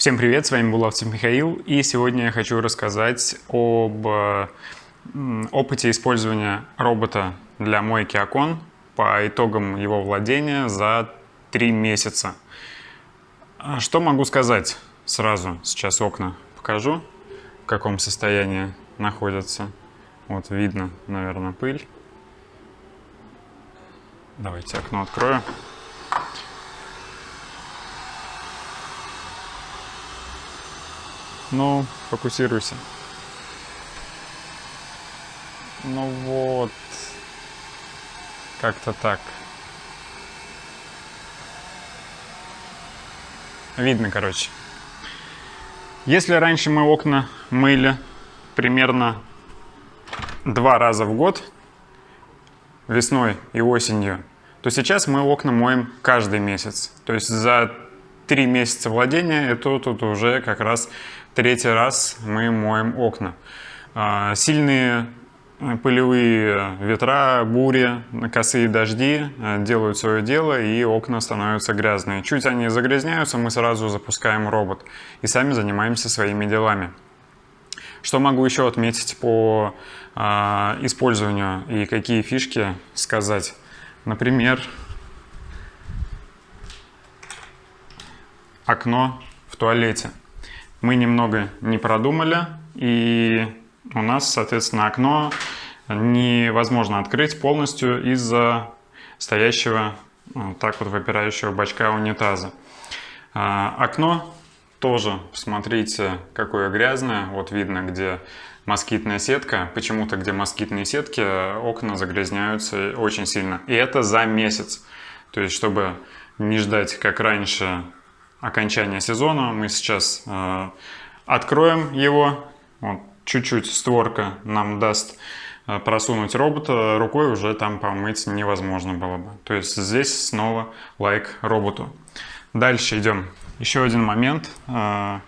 Всем привет, с вами Булавцев Михаил, и сегодня я хочу рассказать об опыте использования робота для мойки окон по итогам его владения за три месяца. Что могу сказать сразу? Сейчас окна покажу, в каком состоянии находятся. Вот видно, наверное, пыль. Давайте окно открою. Ну, фокусируйся. Ну вот. Как-то так. Видно, короче. Если раньше мы окна мыли примерно два раза в год, весной и осенью, то сейчас мы окна моем каждый месяц. То есть за три месяца владения это тут уже как раз третий раз мы моем окна. А, сильные э, пылевые ветра, бури, косые дожди э, делают свое дело и окна становятся грязные. Чуть они загрязняются, мы сразу запускаем робот и сами занимаемся своими делами. Что могу еще отметить по э, использованию и какие фишки сказать? Например, окно в туалете. Мы немного не продумали, и у нас, соответственно, окно невозможно открыть полностью из-за стоящего вот так вот выпирающего бачка унитаза. А, окно тоже, смотрите, какое грязное. Вот видно, где москитная сетка. Почему-то, где москитные сетки, окна загрязняются очень сильно. И это за месяц. То есть, чтобы не ждать, как раньше, окончания сезона. Мы сейчас э, откроем его. Вот, чуть-чуть створка нам даст э, просунуть робота. Рукой уже там помыть невозможно было бы. То есть здесь снова лайк роботу. Дальше идем. Еще один момент, э,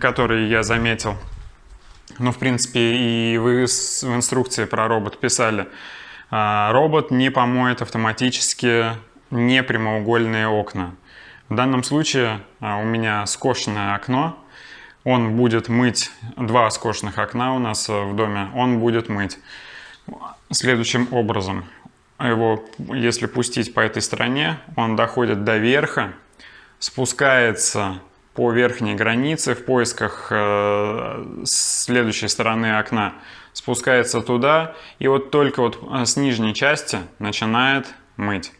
который я заметил. Ну, в принципе, и вы в инструкции про робот писали. Робот не помоет автоматически непрямоугольные окна. В данном случае а, у меня скошенное окно. Он будет мыть, два скошенных окна у нас э, в доме, он будет мыть следующим образом. Его, если пустить по этой стороне, он доходит до верха, спускается по верхней границе в поисках э, следующей стороны окна, спускается туда и вот только вот э, с нижней части начинает мыть.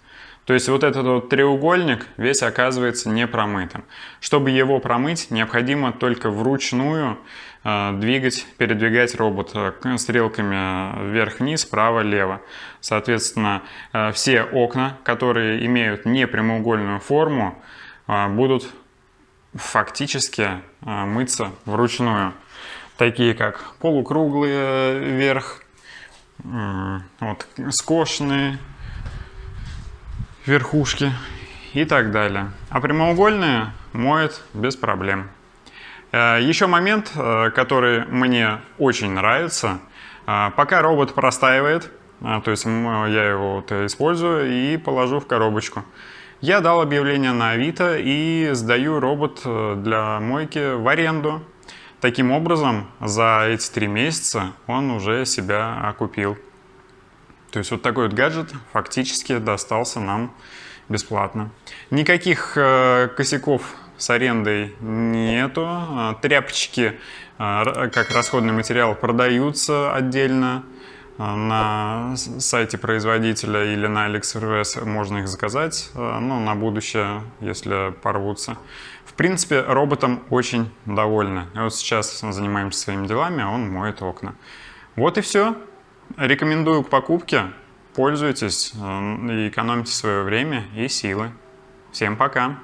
То есть вот этот вот треугольник весь оказывается не промытым. Чтобы его промыть, необходимо только вручную э, двигать, передвигать робот э, стрелками вверх-вниз, право-лево. Соответственно, э, все окна, которые имеют непрямоугольную форму, э, будут фактически э, мыться вручную. Такие как полукруглые вверх, э, вот, скошенные, верхушки и так далее. А прямоугольные моет без проблем. Э, Еще момент, э, который мне очень нравится. Э, пока робот простаивает, то есть я его вот использую и положу в коробочку. Я дал объявление на Авито и сдаю робот для мойки в аренду. Таким образом, за эти три месяца он уже себя окупил. То есть вот такой вот гаджет фактически достался нам бесплатно. Никаких э, косяков с арендой нету. А, тряпочки э, как расходный материал продаются отдельно э, на сайте производителя или на AliExpress можно их заказать, ну, на будущее, если порвутся. В принципе, роботом очень довольны. Вот сейчас занимаемся своими делами, а он моет окна. Вот и все. Рекомендую к покупке. Пользуйтесь э, и экономите свое время и силы. Всем пока!